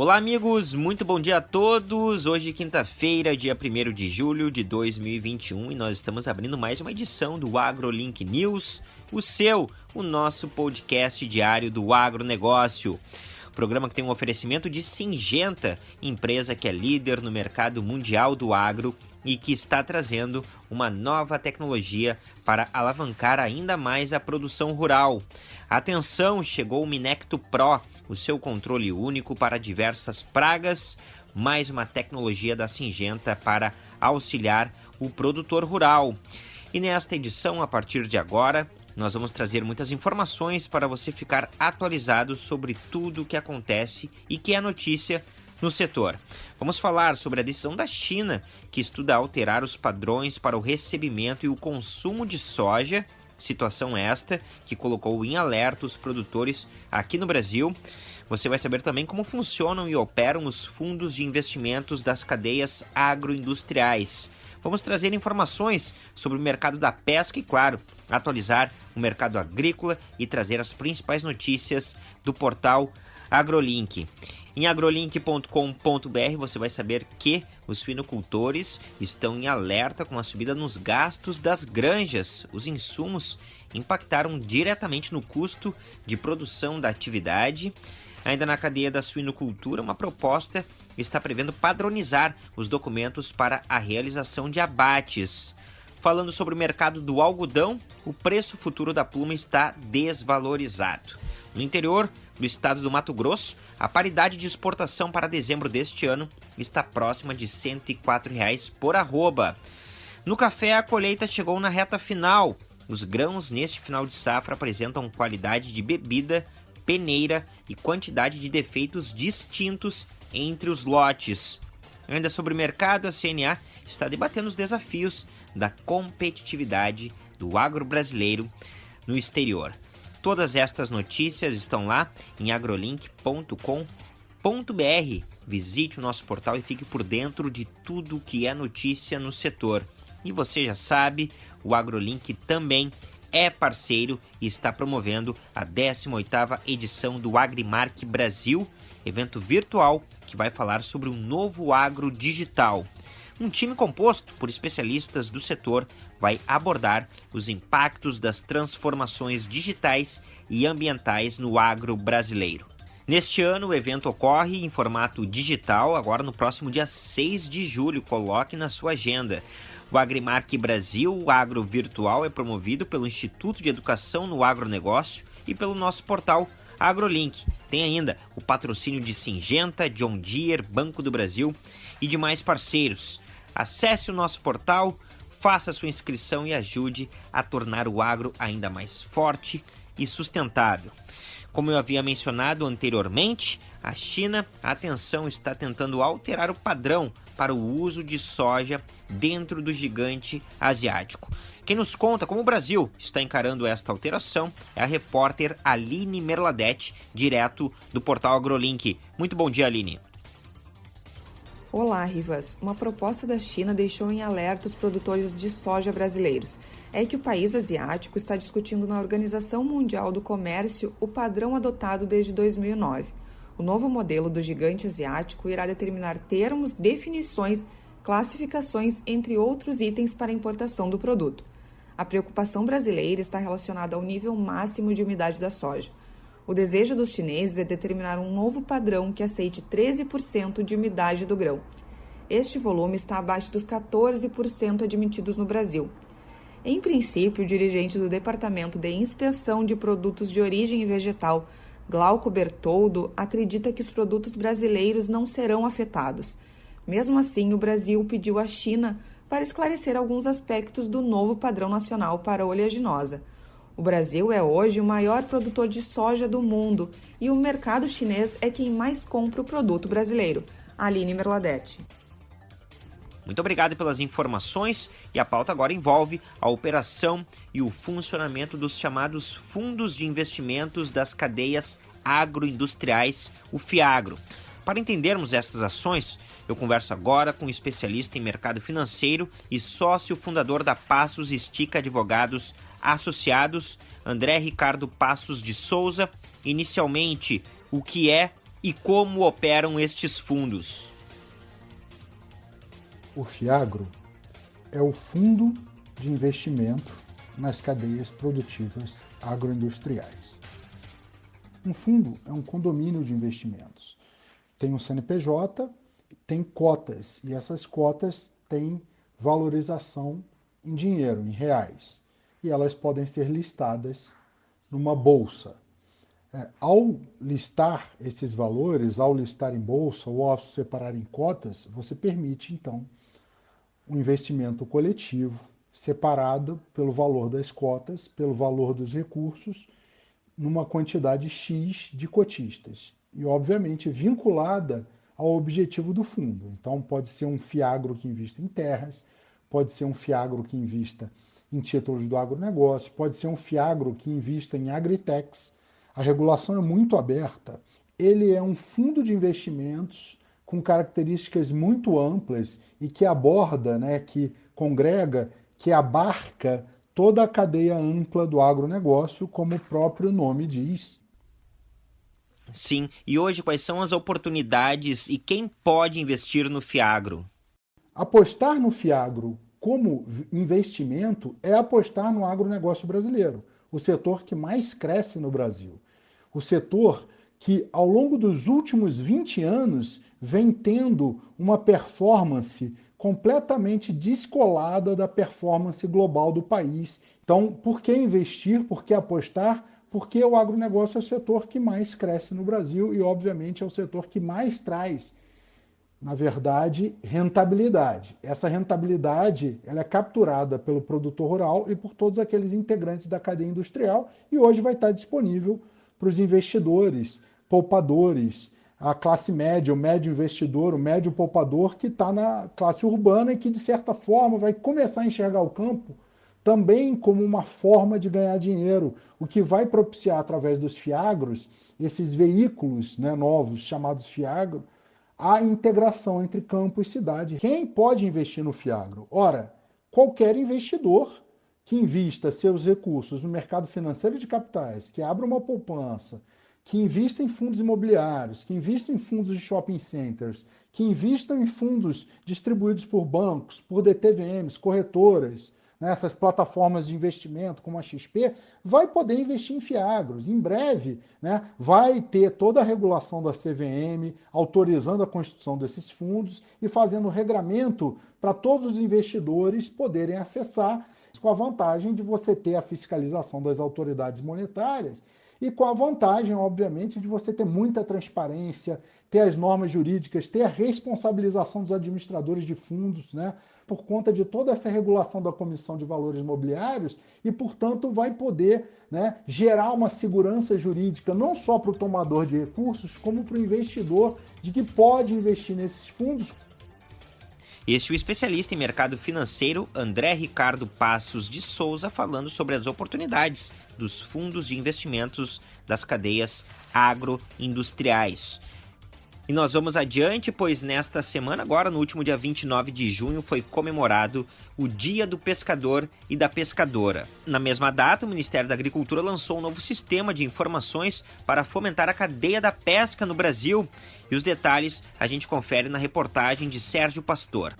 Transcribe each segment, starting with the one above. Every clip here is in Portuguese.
Olá, amigos, muito bom dia a todos. Hoje, quinta-feira, dia 1 de julho de 2021, e nós estamos abrindo mais uma edição do AgroLink News, o seu, o nosso podcast diário do agronegócio. Programa que tem um oferecimento de Singenta, empresa que é líder no mercado mundial do agro e que está trazendo uma nova tecnologia para alavancar ainda mais a produção rural. Atenção, chegou o Minecto Pro o seu controle único para diversas pragas, mais uma tecnologia da Singenta para auxiliar o produtor rural. E nesta edição, a partir de agora, nós vamos trazer muitas informações para você ficar atualizado sobre tudo o que acontece e que é notícia no setor. Vamos falar sobre a decisão da China, que estuda alterar os padrões para o recebimento e o consumo de soja Situação esta que colocou em alerta os produtores aqui no Brasil. Você vai saber também como funcionam e operam os fundos de investimentos das cadeias agroindustriais. Vamos trazer informações sobre o mercado da pesca e, claro, atualizar o mercado agrícola e trazer as principais notícias do portal AgroLink. Em agrolink.com.br você vai saber que os suinocultores estão em alerta com a subida nos gastos das granjas. Os insumos impactaram diretamente no custo de produção da atividade. Ainda na cadeia da suinocultura, uma proposta está prevendo padronizar os documentos para a realização de abates. Falando sobre o mercado do algodão, o preço futuro da pluma está desvalorizado. No interior do estado do Mato Grosso, a paridade de exportação para dezembro deste ano está próxima de 104 reais por arroba. No café, a colheita chegou na reta final. Os grãos neste final de safra apresentam qualidade de bebida, peneira e quantidade de defeitos distintos entre os lotes. Ainda sobre o mercado, a CNA está debatendo os desafios da competitividade do agro brasileiro no exterior. Todas estas notícias estão lá em agrolink.com.br. Visite o nosso portal e fique por dentro de tudo que é notícia no setor. E você já sabe, o AgroLink também é parceiro e está promovendo a 18ª edição do Agrimark Brasil, evento virtual que vai falar sobre o novo agro digital. Um time composto por especialistas do setor vai abordar os impactos das transformações digitais e ambientais no agro brasileiro. Neste ano, o evento ocorre em formato digital, agora no próximo dia 6 de julho. Coloque na sua agenda. O Agrimark Brasil, o Agro Virtual, é promovido pelo Instituto de Educação no Agronegócio e pelo nosso portal AgroLink. Tem ainda o patrocínio de Singenta, John Deere, Banco do Brasil e demais parceiros. Acesse o nosso portal, faça sua inscrição e ajude a tornar o agro ainda mais forte e sustentável. Como eu havia mencionado anteriormente, a China, atenção, está tentando alterar o padrão para o uso de soja dentro do gigante asiático. Quem nos conta como o Brasil está encarando esta alteração é a repórter Aline Merladete, direto do portal AgroLink. Muito bom dia, Aline. Olá, Rivas. Uma proposta da China deixou em alerta os produtores de soja brasileiros. É que o país asiático está discutindo na Organização Mundial do Comércio o padrão adotado desde 2009. O novo modelo do gigante asiático irá determinar termos, definições, classificações, entre outros itens para importação do produto. A preocupação brasileira está relacionada ao nível máximo de umidade da soja. O desejo dos chineses é determinar um novo padrão que aceite 13% de umidade do grão. Este volume está abaixo dos 14% admitidos no Brasil. Em princípio, o dirigente do Departamento de Inspeção de Produtos de Origem Vegetal, Glauco Bertoldo, acredita que os produtos brasileiros não serão afetados. Mesmo assim, o Brasil pediu à China para esclarecer alguns aspectos do novo padrão nacional para oleaginosa. O Brasil é hoje o maior produtor de soja do mundo e o mercado chinês é quem mais compra o produto brasileiro. Aline Merladete. Muito obrigado pelas informações e a pauta agora envolve a operação e o funcionamento dos chamados fundos de investimentos das cadeias agroindustriais, o FIAGRO. Para entendermos essas ações, eu converso agora com um especialista em mercado financeiro e sócio fundador da Passos Estica Advogados associados, André Ricardo Passos de Souza. Inicialmente, o que é e como operam estes fundos. O FIAGRO é o Fundo de Investimento nas Cadeias Produtivas Agroindustriais. Um fundo é um condomínio de investimentos. Tem um CNPJ, tem cotas, e essas cotas têm valorização em dinheiro, em reais. E elas podem ser listadas numa bolsa. É, ao listar esses valores, ao listar em bolsa ou ao separar em cotas, você permite, então, um investimento coletivo separado pelo valor das cotas, pelo valor dos recursos, numa quantidade X de cotistas. E, obviamente, vinculada ao objetivo do fundo. Então, pode ser um fiagro que invista em terras, pode ser um fiagro que invista em títulos do agronegócio, pode ser um fiagro que invista em agritechs. A regulação é muito aberta. Ele é um fundo de investimentos com características muito amplas e que aborda, né, que congrega, que abarca toda a cadeia ampla do agronegócio, como o próprio nome diz. Sim, e hoje quais são as oportunidades e quem pode investir no Fiagro? Apostar no Fiagro como investimento é apostar no agronegócio brasileiro, o setor que mais cresce no Brasil. O setor que, ao longo dos últimos 20 anos, vem tendo uma performance completamente descolada da performance global do país. Então, por que investir? Por que apostar? Porque o agronegócio é o setor que mais cresce no Brasil e, obviamente, é o setor que mais traz na verdade, rentabilidade. Essa rentabilidade ela é capturada pelo produtor rural e por todos aqueles integrantes da cadeia industrial e hoje vai estar disponível para os investidores, poupadores, a classe média, o médio investidor, o médio poupador que está na classe urbana e que, de certa forma, vai começar a enxergar o campo também como uma forma de ganhar dinheiro, o que vai propiciar, através dos fiagros, esses veículos né, novos chamados fiagro, a integração entre campo e cidade. Quem pode investir no Fiagro? Ora, qualquer investidor que invista seus recursos no mercado financeiro de capitais, que abra uma poupança, que invista em fundos imobiliários, que invista em fundos de shopping centers, que invista em fundos distribuídos por bancos, por DTVMs, corretoras, nessas plataformas de investimento como a XP, vai poder investir em Fiagros. Em breve, né, vai ter toda a regulação da CVM autorizando a constituição desses fundos e fazendo regramento para todos os investidores poderem acessar, com a vantagem de você ter a fiscalização das autoridades monetárias e com a vantagem, obviamente, de você ter muita transparência, ter as normas jurídicas, ter a responsabilização dos administradores de fundos, né? Por conta de toda essa regulação da Comissão de Valores Imobiliários e, portanto, vai poder né, gerar uma segurança jurídica não só para o tomador de recursos, como para o investidor de que pode investir nesses fundos. Este é o especialista em mercado financeiro André Ricardo Passos de Souza falando sobre as oportunidades dos fundos de investimentos das cadeias agroindustriais. E nós vamos adiante, pois nesta semana, agora no último dia 29 de junho, foi comemorado o Dia do Pescador e da Pescadora. Na mesma data, o Ministério da Agricultura lançou um novo sistema de informações para fomentar a cadeia da pesca no Brasil. E os detalhes a gente confere na reportagem de Sérgio Pastor.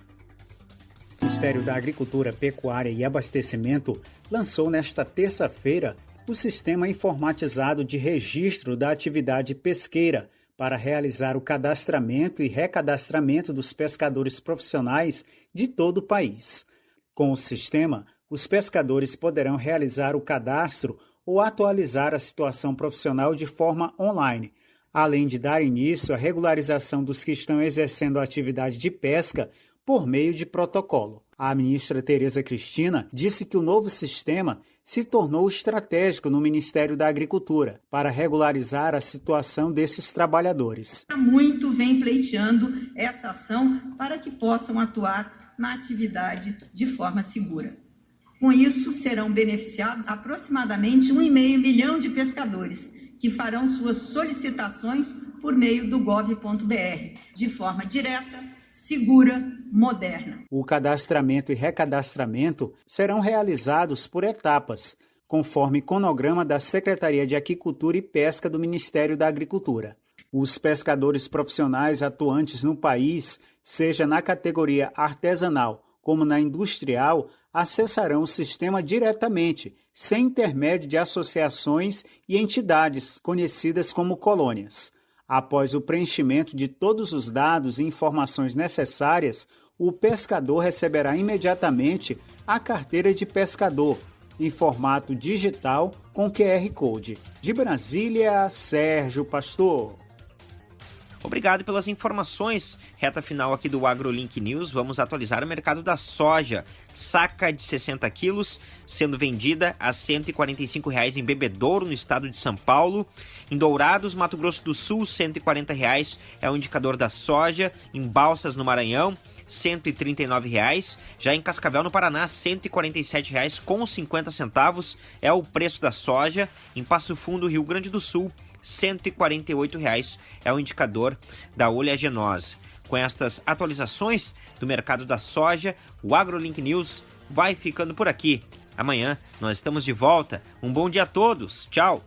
O Ministério da Agricultura, Pecuária e Abastecimento lançou nesta terça-feira o sistema informatizado de registro da atividade pesqueira para realizar o cadastramento e recadastramento dos pescadores profissionais de todo o país. Com o sistema, os pescadores poderão realizar o cadastro ou atualizar a situação profissional de forma online, além de dar início à regularização dos que estão exercendo a atividade de pesca por meio de protocolo. A ministra Tereza Cristina disse que o novo sistema se tornou estratégico no Ministério da Agricultura para regularizar a situação desses trabalhadores. Muito vem pleiteando essa ação para que possam atuar na atividade de forma segura. Com isso, serão beneficiados aproximadamente 1,5 milhão de pescadores, que farão suas solicitações por meio do gov.br, de forma direta, segura, moderna. O cadastramento e recadastramento serão realizados por etapas, conforme cronograma da Secretaria de Aquicultura e Pesca do Ministério da Agricultura. Os pescadores profissionais atuantes no país, seja na categoria artesanal como na industrial, acessarão o sistema diretamente, sem intermédio de associações e entidades conhecidas como colônias. Após o preenchimento de todos os dados e informações necessárias, o pescador receberá imediatamente a carteira de pescador em formato digital com QR Code. De Brasília, Sérgio Pastor. Obrigado pelas informações. Reta final aqui do AgroLink News. Vamos atualizar o mercado da soja. Saca de 60 quilos sendo vendida a 145 reais em Bebedouro, no estado de São Paulo. Em Dourados, Mato Grosso do Sul, 140 reais é o indicador da soja. Em Balsas, no Maranhão, 139 reais. Já em Cascavel, no Paraná, 147 reais com 50 centavos é o preço da soja. Em Passo Fundo, Rio Grande do Sul, 148 reais é o indicador da oleaginosa. Com estas atualizações do mercado da soja, o AgroLink News vai ficando por aqui. Amanhã nós estamos de volta. Um bom dia a todos. Tchau.